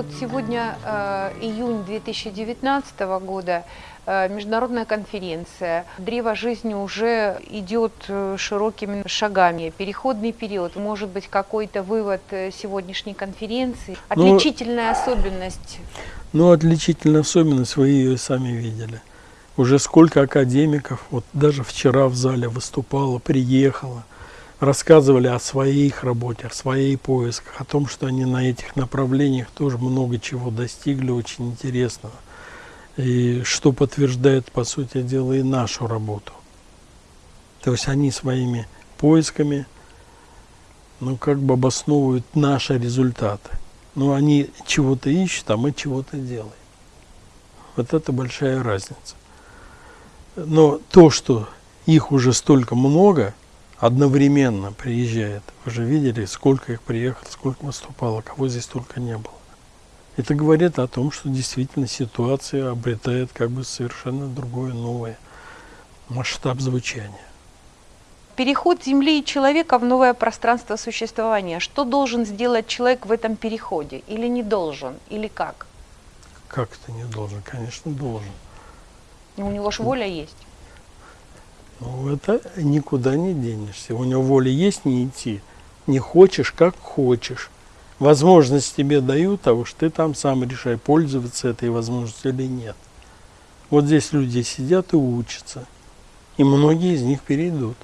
Вот сегодня э, июнь 2019 года, э, международная конференция. Древо жизни уже идет э, широкими шагами. Переходный период, может быть, какой-то вывод сегодняшней конференции. Ну, Отличительная особенность. Ну, отличительная особенность, вы ее сами видели. Уже сколько академиков, вот даже вчера в зале выступало, приехало, рассказывали о своих работе, о своей поисках, о том, что они на этих направлениях тоже много чего достигли, очень интересного. И что подтверждает, по сути дела, и нашу работу. То есть они своими поисками, ну, как бы обосновывают наши результаты. Ну, они чего-то ищут, а мы чего-то делаем. Вот это большая разница. Но то, что их уже столько много, одновременно приезжает. Вы же видели, сколько их приехало, сколько выступало, кого здесь только не было. Это говорит о том, что действительно ситуация обретает как бы совершенно другое, новое масштаб звучания. Переход Земли и человека в новое пространство существования. Что должен сделать человек в этом переходе? Или не должен? Или как? Как это не должен? Конечно, должен. У него же воля есть. Ну, это никуда не денешься. У него воля есть не идти. Не хочешь, как хочешь. Возможность тебе дают, а уж ты там сам решай, пользоваться этой возможностью или нет. Вот здесь люди сидят и учатся. И многие из них перейдут.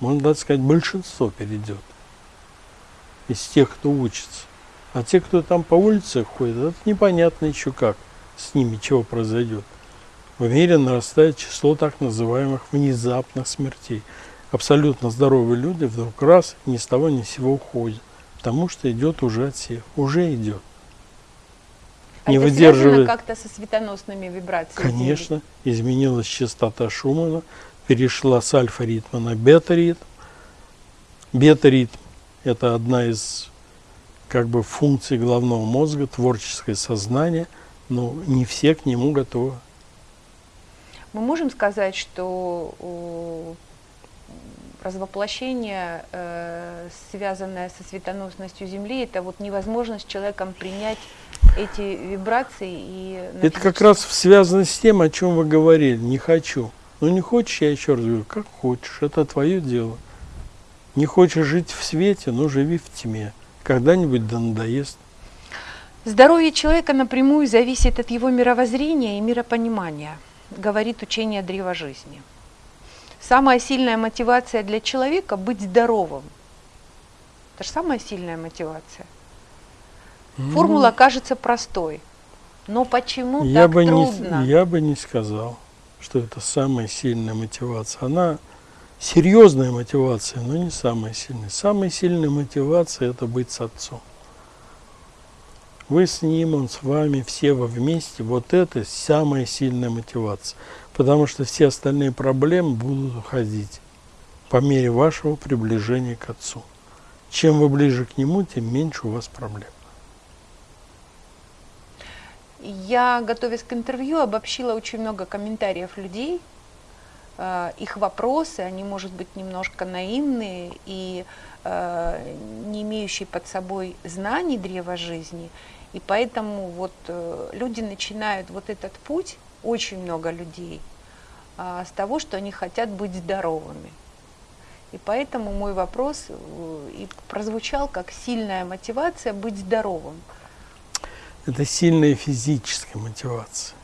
Можно даже сказать, большинство перейдет. Из тех, кто учится. А те, кто там по улице ходит, это непонятно еще как с ними чего произойдет. В мире нарастает число так называемых внезапных смертей. Абсолютно здоровые люди вдруг раз ни с того ни с сего уходят, потому что идет уже отсев, уже идет. А Не это выдерживает. как-то со светоносными вибрациями? Конечно, изменилась частота Шумана, перешла с альфа-ритма на бета-ритм. Бета-ритм – это одна из как бы функций головного мозга, творческое сознание, но не все к нему готовы. Мы можем сказать, что о, развоплощение, э, связанное со светоносностью Земли, это вот невозможность человеком принять эти вибрации и Это как раз связано с тем, о чем вы говорили. Не хочу. Ну не хочешь, я еще раз говорю, как хочешь, это твое дело. Не хочешь жить в свете, ну живи в тьме. Когда-нибудь да надоест. Здоровье человека напрямую зависит от его мировоззрения и миропонимания, говорит учение древа жизни. Самая сильная мотивация для человека – быть здоровым. Это же самая сильная мотивация. Формула кажется простой, но почему я так бы, трудно? не, я бы не сказал, что это самая сильная мотивация. Она серьезная мотивация, но не самая сильная. Самая сильная мотивация – это быть с отцом. Вы с ним, он с вами, все вы вместе. Вот это самая сильная мотивация. Потому что все остальные проблемы будут уходить по мере вашего приближения к Отцу. Чем вы ближе к Нему, тем меньше у вас проблем. Я, готовясь к интервью, обобщила очень много комментариев людей, э, их вопросы, они, может быть, немножко наивные и не имеющие под собой знаний древа жизни. И поэтому вот э, люди начинают вот этот путь, очень много людей, а, с того, что они хотят быть здоровыми. И поэтому мой вопрос э, и прозвучал как сильная мотивация быть здоровым. Это сильная физическая мотивация.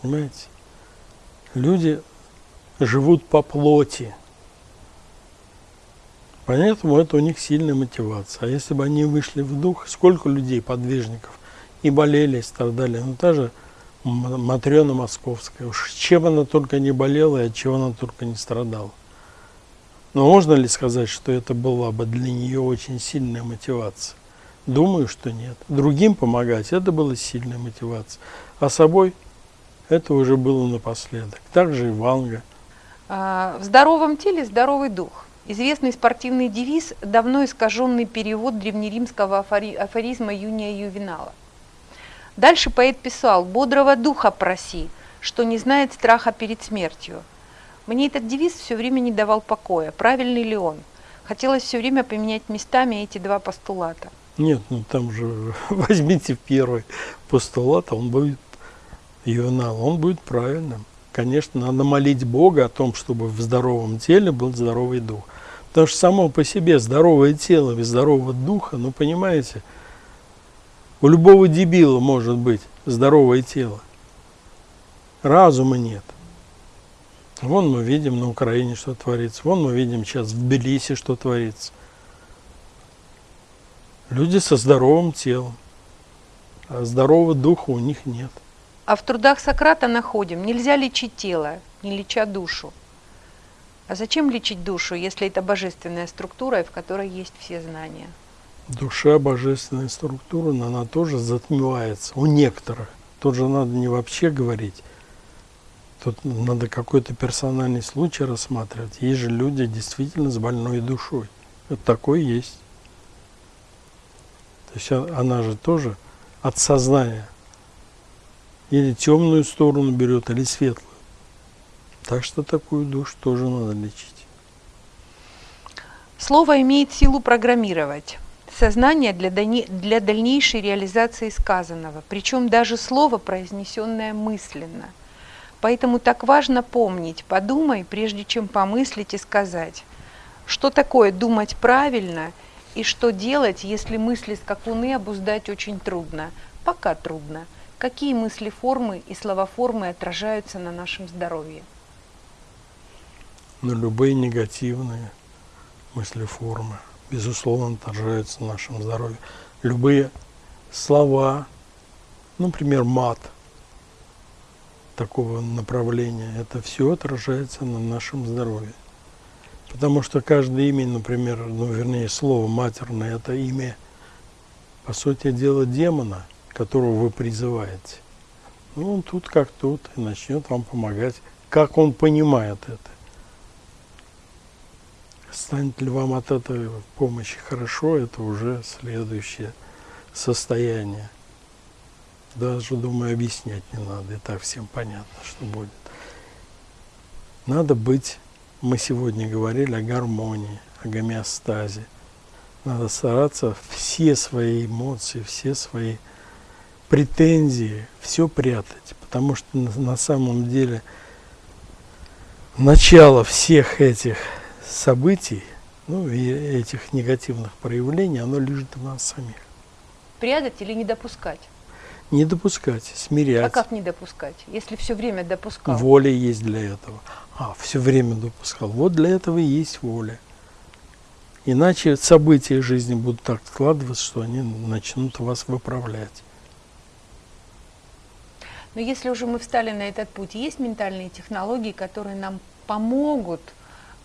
Понимаете? Люди живут по плоти. Поэтому это у них сильная мотивация. А если бы они вышли в дух, сколько людей, подвижников, и болели, и страдали. Ну, та же Матрена Московская. Уж чем она только не болела и от чего она только не страдала. Но можно ли сказать, что это была бы для нее очень сильная мотивация? Думаю, что нет. Другим помогать – это была сильная мотивация. А собой – это уже было напоследок. Также и Ванга. А, В здоровом теле здоровый дух. Известный спортивный девиз, давно искаженный перевод древнеримского афори- афоризма Юния Ювенала. Дальше поэт писал «Бодрого духа проси, что не знает страха перед смертью». Мне этот девиз все время не давал покоя. Правильный ли он? Хотелось все время поменять местами эти два постулата. Нет, ну там же возьмите первый постулат, он будет ювенал, он будет правильным. Конечно, надо молить Бога о том, чтобы в здоровом теле был здоровый дух. Потому что само по себе здоровое тело без здорового духа, ну понимаете, у любого дебила может быть здоровое тело. Разума нет. Вон мы видим на Украине, что творится. Вон мы видим сейчас в Тбилиси, что творится. Люди со здоровым телом, а здорового духа у них нет. А в трудах Сократа находим, нельзя лечить тело, не леча душу. А зачем лечить душу, если это божественная структура, в которой есть все знания? Душа, божественная структура, но она тоже затмевается у некоторых. Тут же надо не вообще говорить, тут надо какой-то персональный случай рассматривать. Есть же люди действительно с больной душой. Это такое есть. То есть она же тоже от сознания или темную сторону берет, или светлую. Так что такую душу тоже надо лечить. Слово имеет силу программировать сознание для, для дальнейшей реализации сказанного, причем даже слово, произнесенное мысленно. Поэтому так важно помнить, подумай, прежде чем помыслить и сказать, что такое думать правильно и что делать, если мысли скакуны обуздать очень трудно, пока трудно – какие мысли формы и словоформы отражаются на нашем здоровье? Но любые негативные мысли формы, безусловно, отражаются на нашем здоровье. Любые слова, например, мат такого направления, это все отражается на нашем здоровье. Потому что каждое имя, например, ну, вернее, слово матерное, это имя, по сути дела, демона – которого вы призываете. Ну, он тут как тут и начнет вам помогать, как он понимает это. Станет ли вам от этой помощи хорошо, это уже следующее состояние. Даже, думаю, объяснять не надо, и так всем понятно, что будет. Надо быть, мы сегодня говорили о гармонии, о гомеостазе. Надо стараться все свои эмоции, все свои претензии, все прятать, потому что на самом деле начало всех этих событий, ну и этих негативных проявлений, оно лежит в нас самих. Прятать или не допускать? Не допускать, смирять. А как не допускать, если все время допускал? Воля есть для этого. А, все время допускал. Вот для этого и есть воля. Иначе события жизни будут так складываться, что они начнут вас выправлять. Но если уже мы встали на этот путь, есть ментальные технологии, которые нам помогут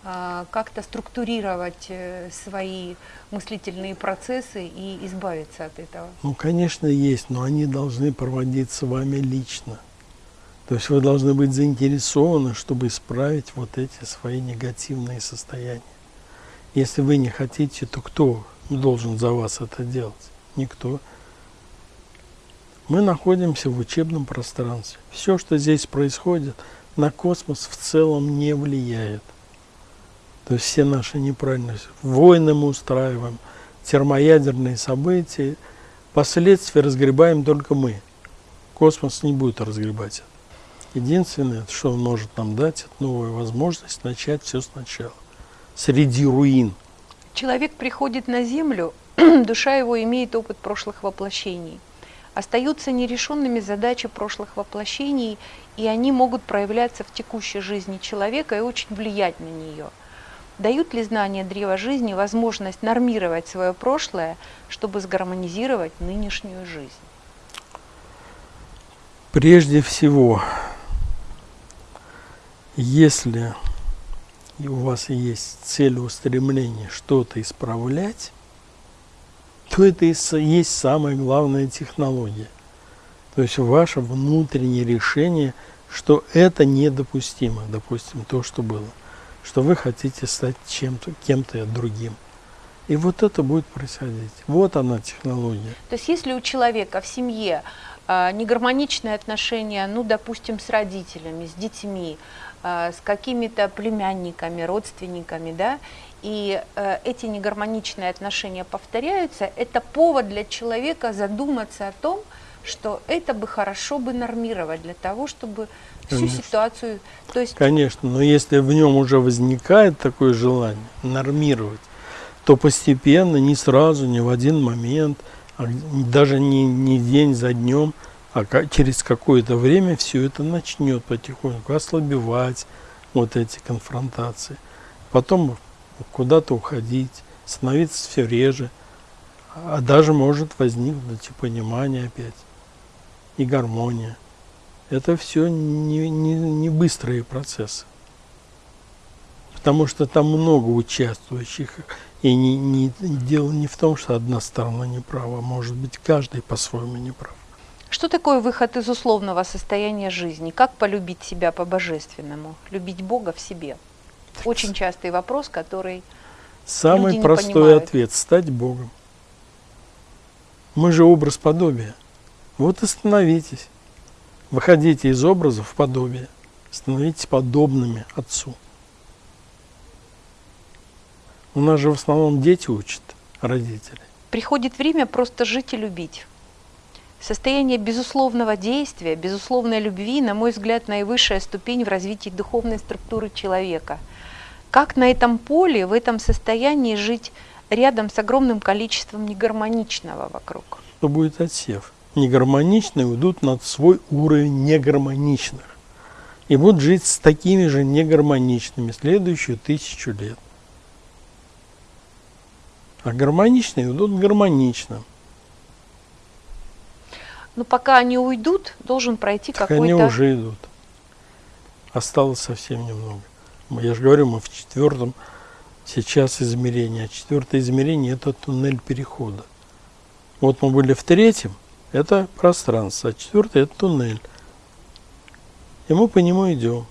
э, как-то структурировать э, свои мыслительные процессы и избавиться от этого? Ну, конечно, есть, но они должны проводиться вами лично. То есть вы должны быть заинтересованы, чтобы исправить вот эти свои негативные состояния. Если вы не хотите, то кто должен за вас это делать? Никто. Мы находимся в учебном пространстве. Все, что здесь происходит, на космос в целом не влияет. То есть все наши неправильности. Войны мы устраиваем, термоядерные события, последствия разгребаем только мы. Космос не будет разгребать это. Единственное, что он может нам дать, это новую возможность начать все сначала. Среди руин. Человек приходит на Землю, душа его имеет опыт прошлых воплощений – остаются нерешенными задачи прошлых воплощений, и они могут проявляться в текущей жизни человека и очень влиять на нее. Дают ли знания древа жизни возможность нормировать свое прошлое, чтобы сгармонизировать нынешнюю жизнь? Прежде всего, если у вас есть цель устремления что-то исправлять, то это и есть самая главная технология. То есть ваше внутреннее решение, что это недопустимо, допустим, то, что было, что вы хотите стать чем-то, кем-то другим. И вот это будет происходить. Вот она технология. То есть если у человека в семье э, негармоничные отношения, ну, допустим, с родителями, с детьми, с какими-то племянниками, родственниками, да, и э, эти негармоничные отношения повторяются, это повод для человека задуматься о том, что это бы хорошо бы нормировать для того, чтобы всю Конечно. ситуацию... То есть... Конечно, но если в нем уже возникает такое желание нормировать, то постепенно, не сразу, не в один момент, а даже не, не день за днем, а через какое-то время все это начнет потихоньку ослабевать, вот эти конфронтации. Потом куда-то уходить, становиться все реже, а даже может возникнуть и понимание опять, и гармония. Это все не, не, не быстрые процессы. Потому что там много участвующих. И не, не, дело не в том, что одна сторона не права, может быть, каждый по-своему не прав. Что такое выход из условного состояния жизни? Как полюбить себя по-божественному? Любить Бога в себе? Очень частый вопрос, который Самый люди простой понимают. ответ – стать Богом. Мы же образ подобия. Вот и становитесь. Выходите из образа в подобие. Становитесь подобными Отцу. У нас же в основном дети учат, родители. Приходит время просто жить и любить. Состояние безусловного действия, безусловной любви, на мой взгляд, наивысшая ступень в развитии духовной структуры человека – как на этом поле, в этом состоянии жить рядом с огромным количеством негармоничного вокруг? Что будет отсев? Негармоничные уйдут над свой уровень негармоничных. И будут жить с такими же негармоничными следующую тысячу лет. А гармоничные уйдут гармонично. Но пока они уйдут, должен пройти какой-то... они уже идут. Осталось совсем немного. Я же говорю, мы в четвертом сейчас измерении. А четвертое измерение – это туннель перехода. Вот мы были в третьем, это пространство, а четвертое – это туннель. И мы по нему идем.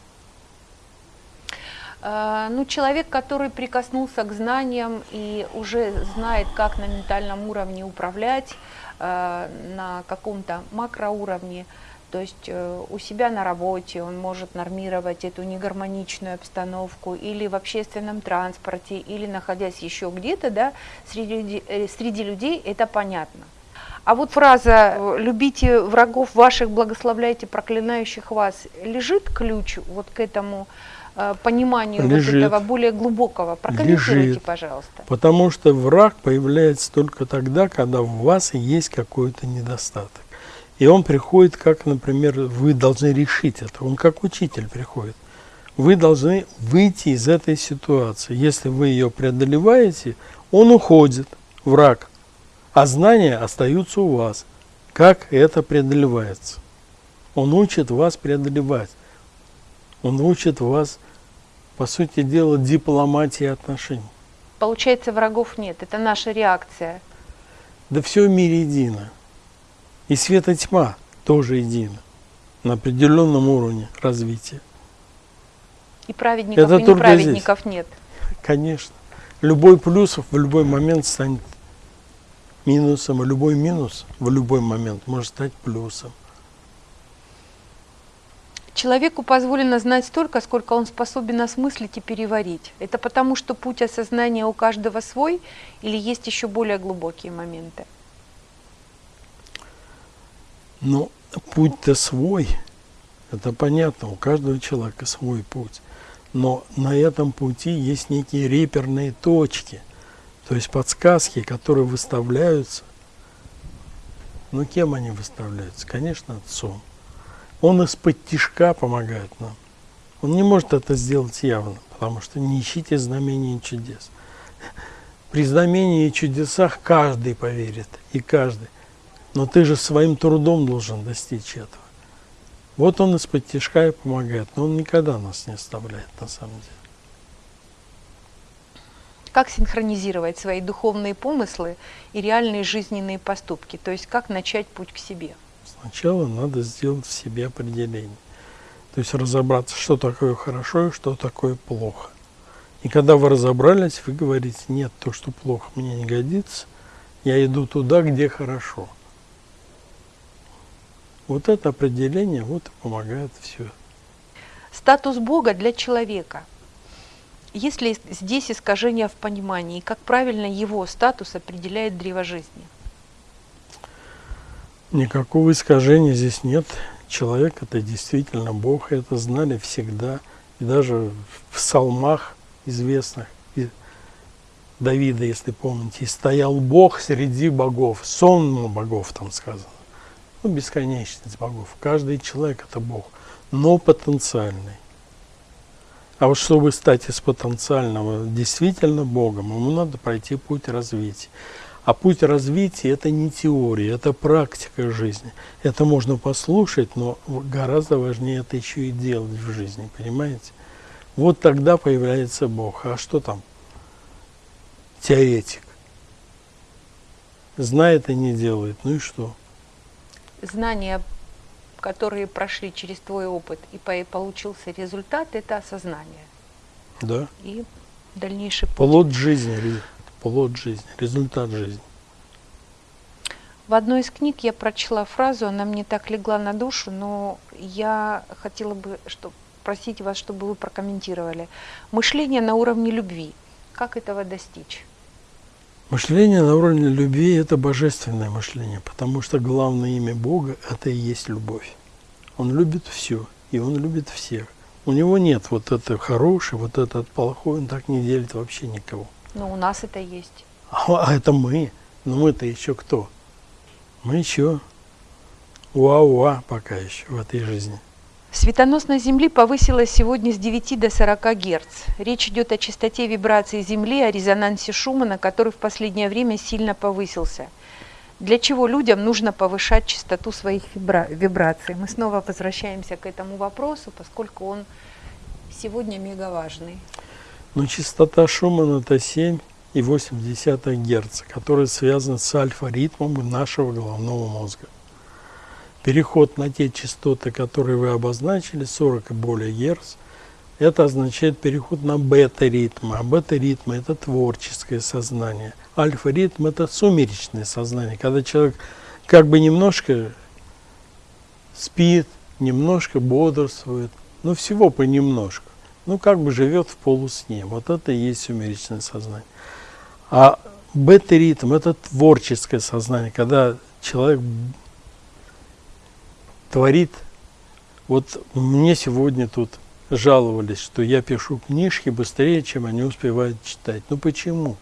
А, ну, человек, который прикоснулся к знаниям и уже знает, как на ментальном уровне управлять, на каком-то макроуровне, то есть э, у себя на работе он может нормировать эту негармоничную обстановку или в общественном транспорте, или находясь еще где-то, да, среди, э, среди людей, это понятно. А вот фраза э, «любите врагов ваших, благословляйте проклинающих вас» лежит ключ вот к этому пониманию лежит. вот этого более глубокого? Прокомментируйте, лежит. пожалуйста. Потому что враг появляется только тогда, когда в вас есть какой-то недостаток. И он приходит, как, например, вы должны решить это. Он как учитель приходит. Вы должны выйти из этой ситуации. Если вы ее преодолеваете, он уходит, враг, а знания остаются у вас. Как это преодолевается? Он учит вас преодолевать. Он учит вас, по сути дела, дипломатии отношений. Получается, врагов нет. Это наша реакция. Да все в мире едино. И свет и тьма тоже едины на определенном уровне развития. И праведников, Это и неправедников здесь. нет. Конечно. Любой плюс в любой момент станет минусом, а любой минус в любой момент может стать плюсом. Человеку позволено знать столько, сколько он способен осмыслить и переварить. Это потому, что путь осознания у каждого свой или есть еще более глубокие моменты? Но путь-то свой, это понятно, у каждого человека свой путь. Но на этом пути есть некие реперные точки, то есть подсказки, которые выставляются. Ну, кем они выставляются? Конечно, отцом. Он из-под тишка помогает нам. Он не может это сделать явно, потому что не ищите знамения и чудес. При знамении и чудесах каждый поверит, и каждый. Но ты же своим трудом должен достичь этого. Вот он из-под тяжка и помогает, но он никогда нас не оставляет на самом деле. Как синхронизировать свои духовные помыслы и реальные жизненные поступки? То есть как начать путь к себе? Сначала надо сделать в себе определение. То есть разобраться, что такое хорошо и что такое плохо. И когда вы разобрались, вы говорите, нет, то, что плохо, мне не годится, я иду туда, где хорошо. Вот это определение вот и помогает все. Статус Бога для человека. Есть ли здесь искажение в понимании, как правильно его статус определяет древо жизни? Никакого искажения здесь нет. Человек – это действительно Бог, это знали всегда. И даже в псалмах известных, и Давида, если помните, стоял Бог среди богов, сон богов там сказано. Ну, бесконечность богов. Каждый человек – это Бог, но потенциальный. А вот чтобы стать из потенциального действительно Богом, ему надо пройти путь развития. А путь развития – это не теория, это практика жизни. Это можно послушать, но гораздо важнее это еще и делать в жизни, понимаете? Вот тогда появляется Бог. А что там? Теоретик. Знает и не делает. Ну и что? Знания, которые прошли через твой опыт и получился результат, это осознание. Да. И дальнейший путь. Плод жизни плод жизни, результат жизни. В одной из книг я прочла фразу, она мне так легла на душу, но я хотела бы что, просить вас, чтобы вы прокомментировали. Мышление на уровне любви. Как этого достичь? Мышление на уровне любви – это божественное мышление, потому что главное имя Бога – это и есть любовь. Он любит все, и Он любит всех. У него нет вот это хороший, вот этот плохой, он так не делит вообще никого. Но у нас это есть. А, а это мы. Но мы-то еще кто? Мы еще уа-уа пока еще в этой жизни. Светоносность Земли повысилась сегодня с 9 до 40 Гц. Речь идет о частоте вибрации Земли, о резонансе Шумана, который в последнее время сильно повысился. Для чего людям нужно повышать частоту своих вибра вибраций? Мы снова возвращаемся к этому вопросу, поскольку он сегодня мега важный. Но частота Шумана это 7,8 Гц, которая связана с альфа-ритмом нашего головного мозга. Переход на те частоты, которые вы обозначили, 40 и более Гц, это означает переход на бета-ритм. А бета-ритм – это творческое сознание. Альфа-ритм – это сумеречное сознание, когда человек как бы немножко спит, немножко бодрствует, но всего понемножку ну, как бы живет в полусне. Вот это и есть сумеречное сознание. А бета-ритм – это творческое сознание, когда человек творит. Вот мне сегодня тут жаловались, что я пишу книжки быстрее, чем они успевают читать. Ну почему?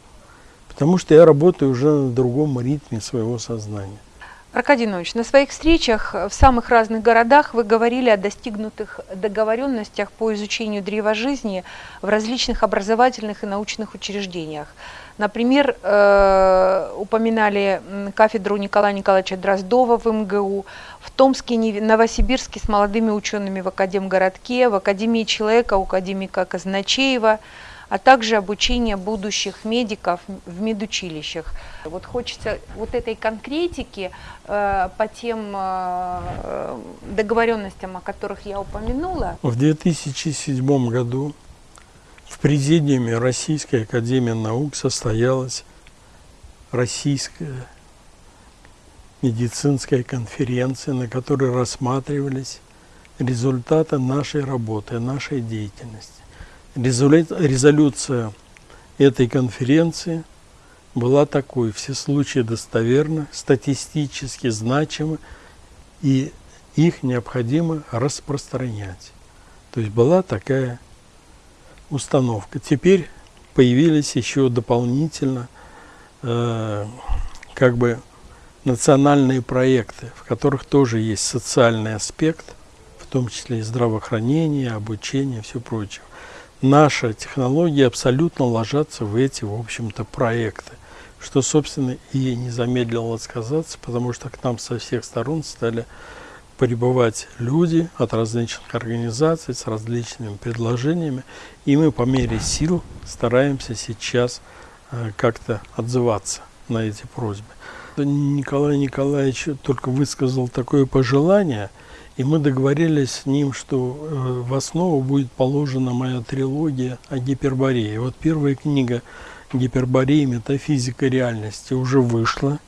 Потому что я работаю уже на другом ритме своего сознания. Аркадий на своих встречах в самых разных городах вы говорили о достигнутых договоренностях по изучению древа жизни в различных образовательных и научных учреждениях. Например, э, упоминали кафедру Николая Николаевича Дроздова в МГУ, в Томске, Новосибирске с молодыми учеными в Академгородке, в Академии человека у академика Казначеева – а также обучение будущих медиков в медучилищах. Вот хочется вот этой конкретики э, по тем э, договоренностям, о которых я упомянула. В 2007 году в президиуме Российской Академии Наук состоялась российская медицинская конференция, на которой рассматривались результаты нашей работы, нашей деятельности. Резолюция этой конференции была такой. Все случаи достоверны, статистически значимы, и их необходимо распространять. То есть была такая установка. Теперь появились еще дополнительно э, как бы национальные проекты, в которых тоже есть социальный аспект, в том числе и здравоохранение, обучение, все прочее наша технология абсолютно ложатся в эти, в общем-то, проекты. Что, собственно, и не замедлило сказаться, потому что к нам со всех сторон стали прибывать люди от различных организаций с различными предложениями, и мы по мере сил стараемся сейчас э, как-то отзываться на эти просьбы. Николай Николаевич только высказал такое пожелание – и мы договорились с ним, что э, в основу будет положена моя трилогия о гиперборее. Вот первая книга «Гиперборея. Метафизика реальности» уже вышла.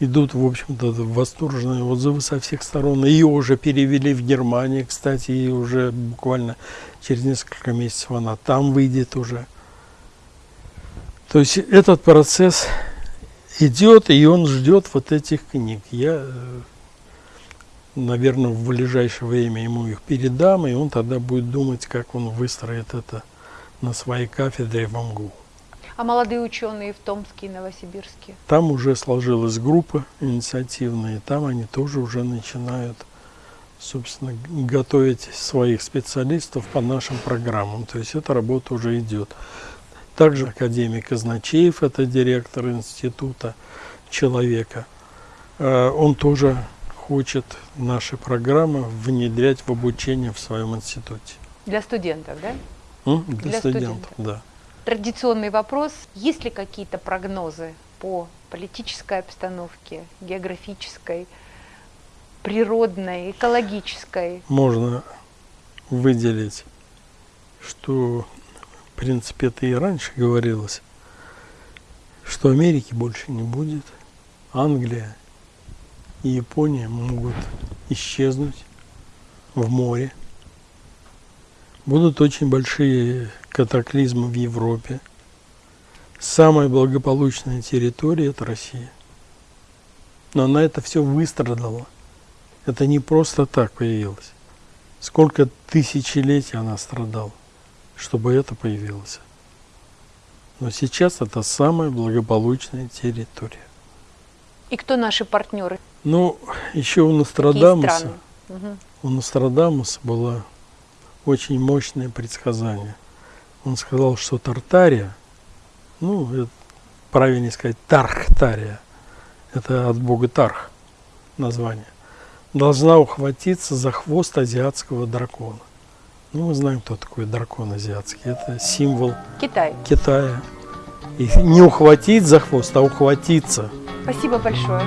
идут, в общем-то, восторженные отзывы со всех сторон. Ее уже перевели в Германии, кстати, и уже буквально через несколько месяцев она там выйдет уже. То есть этот процесс идет, и он ждет вот этих книг. Я, э, наверное, в ближайшее время ему их передам, и он тогда будет думать, как он выстроит это на своей кафедре в МГУ. А молодые ученые в Томске и Новосибирске? Там уже сложилась группа инициативная, и там они тоже уже начинают, собственно, готовить своих специалистов по нашим программам. То есть эта работа уже идет. Также академик Изночеев, это директор института человека, э, он тоже хочет наши программы внедрять в обучение в своем институте. Для студентов, да? М? Для, Для студентов, да. Традиционный вопрос. Есть ли какие-то прогнозы по политической обстановке, географической, природной, экологической? Можно выделить, что в принципе, это и раньше говорилось, что Америки больше не будет, Англия и Япония могут исчезнуть в море. Будут очень большие катаклизмы в Европе. Самая благополучная территория – это Россия. Но она это все выстрадала. Это не просто так появилось. Сколько тысячелетий она страдала чтобы это появилось. Но сейчас это самая благополучная территория. И кто наши партнеры? Ну, еще у Нострадамуса, угу. у Нострадамуса было очень мощное предсказание. Он сказал, что Тартария, ну, это, правильнее сказать, Тархтария, это от бога Тарх название, должна ухватиться за хвост азиатского дракона. Ну, мы знаем, кто такой дракон азиатский. Это символ Китай. Китая. И не ухватить за хвост, а ухватиться. Спасибо большое.